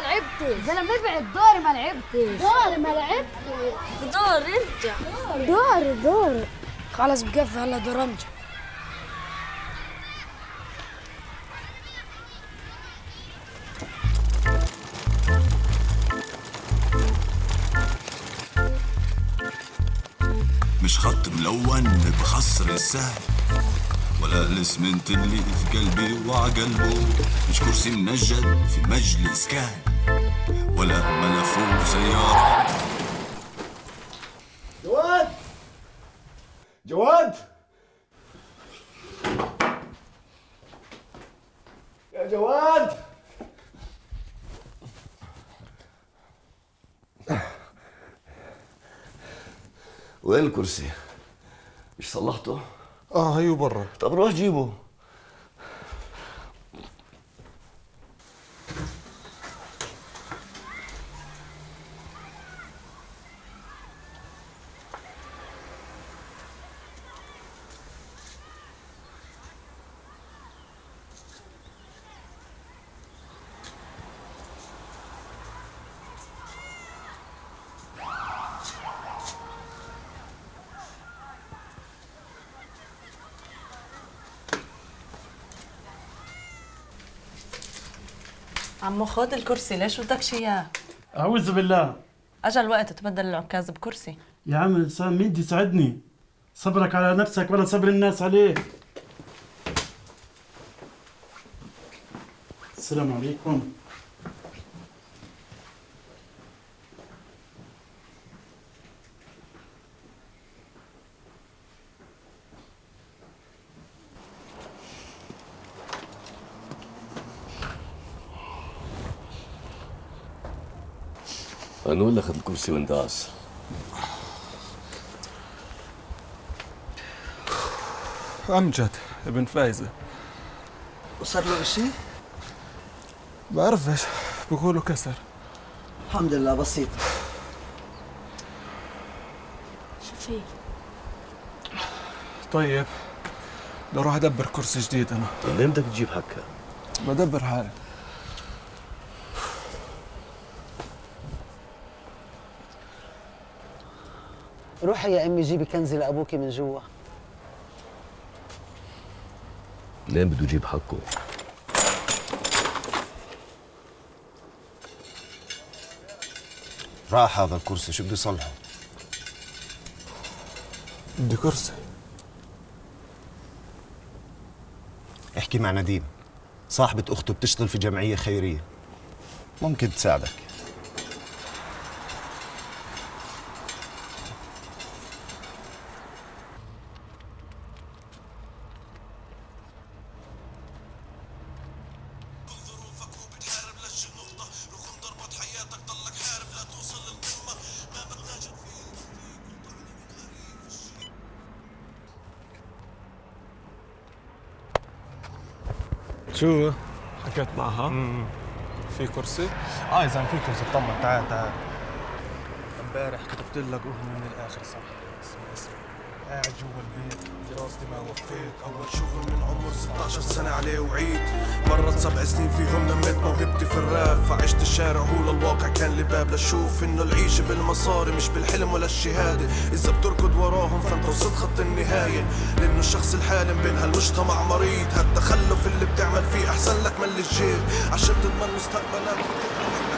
لعبتش. زلمه ابعد دوري ما لعبتش. دوري ما لعبتش. دور ارجع دوري دوري. خلاص بكفي هلا درمجة مش خط ملون بخصر السهل. ولا الاسمنت اللي في قلبي وعقلبه مش كرسي منجد في مجلس كان ولا ملفوف سيارة. جواد! جواد! يا جواد! وين الكرسي؟ مش صلحته؟ آه هيو برا. طب روح جيبه. عمو خد الكرسي ليش بدك اياه؟ أعوذ بالله. اجى الوقت تبدل العكاز بكرسي. يا عم إنسان مين دي ساعدني؟ صبرك على نفسك ولا صبر الناس عليك. السلام عليكم. أنا ولا أخذ الكرسي وانداس أمجد ابن فايزة وصار له شيء؟ بعرفش بقولوا كسر الحمد لله بسيط شو في؟ طيب بدي أروح أدبر كرسي جديد أنا ليه بدك تجيب حكة؟ بدبر حالي روحي يا أمي جيبي كنزي لأبوكي من جوا. ليه بده يجيب حقه؟ راح هذا الكرسي شو بده يصلحه؟ بدي كرسي. احكي مع نديم. صاحبة أخته بتشتغل في جمعية خيرية. ممكن تساعدك. شو؟ حكيت معها. في كرسي؟ آه اذا في كرسي. اطمن تعال تعال. امبارح كتبت لك اغنيه من الآخر صح؟ اسمع اسمع. قاعد جوا البيت دراستي ما وفيت. أول شغل من عمر 16 سنة عليه وعيد. مرت سبع سنين فيهم نميت موهبتي في الراب. فعشت الشارع هو للواقع كان لي باب لشوف إنه العيشه بالمصاري مش بالحلم ولا الشهادة. إذا بتركض وراهم فأنت وصلت خط النهاية. لأنه الشخص الحالم بين هالمجتمع مريض. هالتخلف اللي بتعمل I shut the man was by now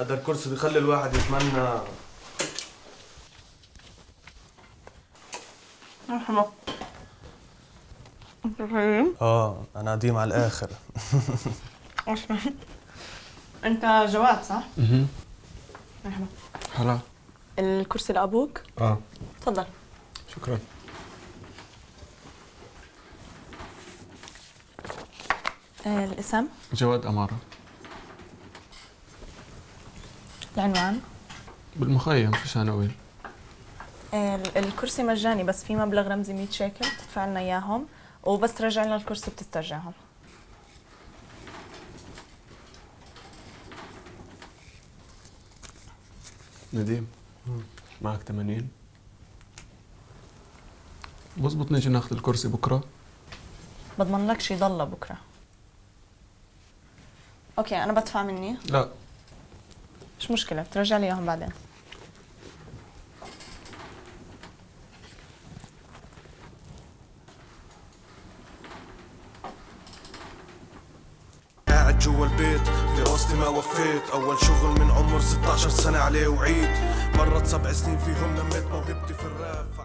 هذا الكرسي بيخلي الواحد يتمنى. مرحبا. أنت آه أنا قديم على الآخر. اسمع أنت جواد صح؟ أها مرحبا. هلا. الكرسي لأبوك؟ آه. تفضل. شكرا. آه، الاسم؟ جواد أمارة. العنوان بالمخيم فيش عناوين ال- الكرسي مجاني بس في مبلغ رمزي 100 شيكل تدفع لنا إياهم وبس ترجع لنا الكرسي بتسترجعهم نديم معك 80 بزبط نيجي ناخذ الكرسي بكرة. بضمن لك يضل بكرة. okay أنا بدفع مني؟ لا. مش مشكلة بترجع لي اياهم بعدين. قاعد جوا البيت دراستي ما وفيت. أول شغل من عمر 16 سنة عليه وعيد. مرت سبع سنين فيهم نميت موهبتي في الراب.